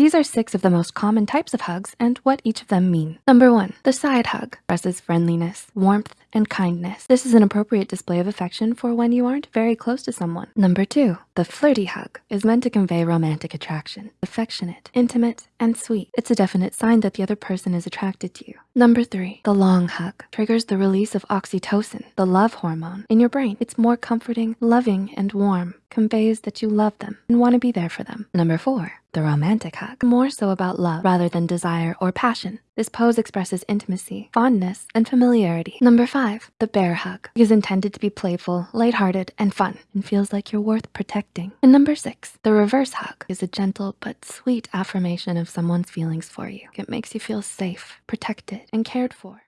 These are six of the most common types of hugs and what each of them mean. Number one, the side hug expresses friendliness, warmth, and kindness. This is an appropriate display of affection for when you aren't very close to someone. Number two, the flirty hug is meant to convey romantic attraction, affectionate, intimate, and sweet. It's a definite sign that the other person is attracted to you. Number three, the long hug triggers the release of oxytocin, the love hormone, in your brain. It's more comforting, loving, and warm, conveys that you love them and wanna be there for them. Number four, the romantic hug, more so about love rather than desire or passion. This pose expresses intimacy, fondness, and familiarity. Number five, the bear hug is intended to be playful, lighthearted, and fun, and feels like you're worth protecting. And number six, the reverse hug is a gentle but sweet affirmation of someone's feelings for you. It makes you feel safe, protected, and cared for.